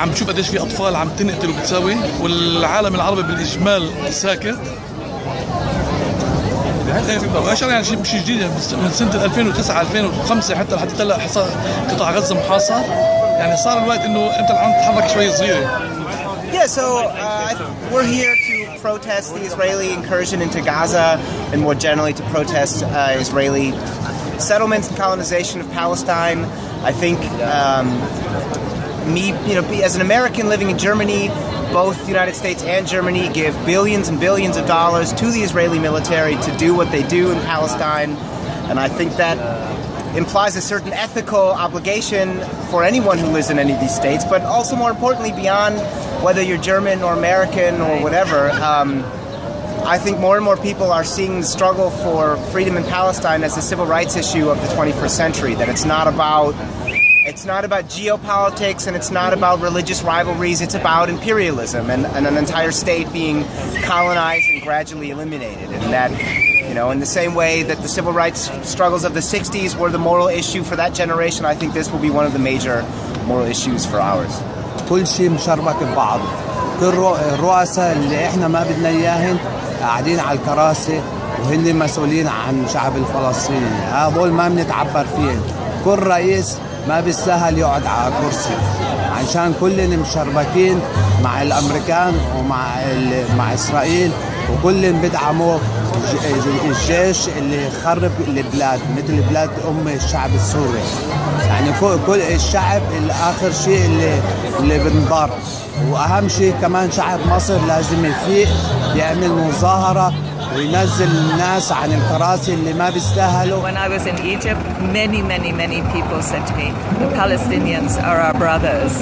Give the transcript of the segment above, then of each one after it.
عم بشوف قديش في أطفال عم تنقتل وبتساوي والعالم العربي بالإجمال ساكت. واشار يعني شيء مش جديد يعني من سنة 2009 2005 حتى لحد هلأ قطاع غزة محاصر. يعني صار الوقت إنه أنت الآن تتحرك شوي صغيره Yeah, so uh, we're here to protest the Israeli incursion into Gaza and more generally to protest uh, Israeli settlements and colonization of Palestine. I think um, me, you know, as an American living in Germany, both the United States and Germany give billions and billions of dollars to the Israeli military to do what they do in Palestine. And I think that implies a certain ethical obligation for anyone who lives in any of these states, but also more importantly, beyond whether you're German or American or whatever. Um, I think more and more people are seeing the struggle for freedom in Palestine as a civil rights issue of the 21st century. That it's not about it's not about geopolitics and it's not about religious rivalries. It's about imperialism and, and an entire state being colonized and gradually eliminated. And that, you know, in the same way that the civil rights struggles of the 60s were the moral issue for that generation, I think this will be one of the major moral issues for ours. كل شيء مشربك ببعضه كل رؤ- الرؤساء اللي احنا ما بدنا اياهن قاعدين على الكراسي وهن مسؤولين عن الشعب الفلسطيني هذول ما بنتعبر فيهم كل رئيس ما بيستاهل يقعد على كرسي. عشان كلنا مشربكين مع الأمريكان ومع مع إسرائيل وكلهم بدعموا الج- الجيش اللي خرب البلاد مثل بلاد أم الشعب السوري. يعني كل الشعب الآخر شيء اللي اللي بنضر وأهم شيء كمان شعب مصر لازم يفيق يعمل مظاهرة وينزل الناس عن الكراسي اللي ما بيستاهلوا When I was in Egypt, many, many, many people said to me, the Palestinians are our brothers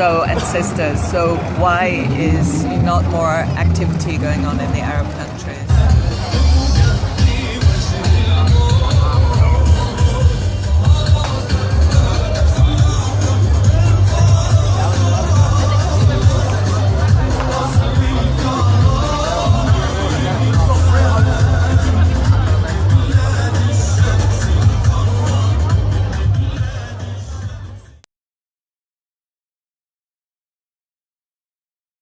so and sisters. So why is not more activity going on in the Arab countries?